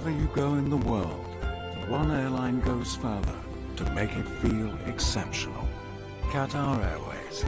Wherever you go in the world, one airline goes further to make it feel exceptional. Qatar Airways,